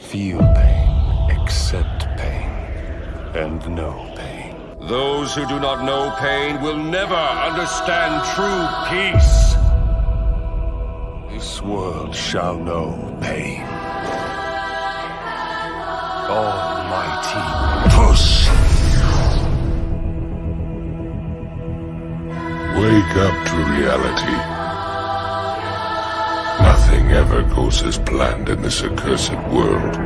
Feel pain, accept pain, and know pain. Those who do not know pain will never understand true peace. This world shall know pain. Almighty push. Wake up to reality. Nothing ever goes as planned in this accursed world.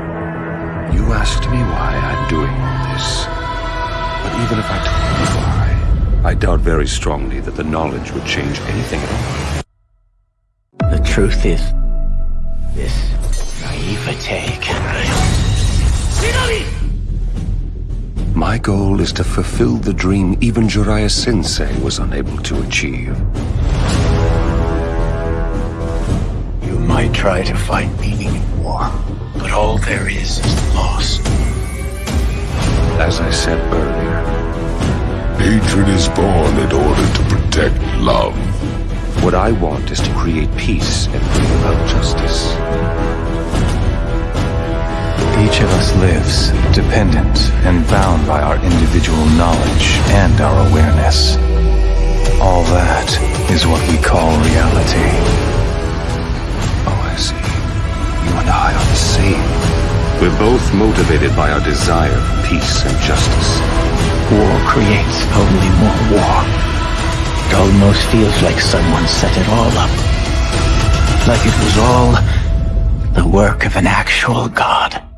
You asked me why I'm doing all this. But even if I told you why, I doubt very strongly that the knowledge would change anything at all. The truth is, this naivete can... My goal is to fulfill the dream even Jiraiya Sensei was unable to achieve. Try to find meaning in war, but all there is is loss. As I said earlier, Hatred is born in order to protect love. what I want is to create peace and bring about justice. Each of us lives dependent and bound by our individual knowledge and our awareness. All that is what we call reality. We're both motivated by our desire for peace and justice. War creates only more war. It almost feels like someone set it all up. Like it was all the work of an actual god.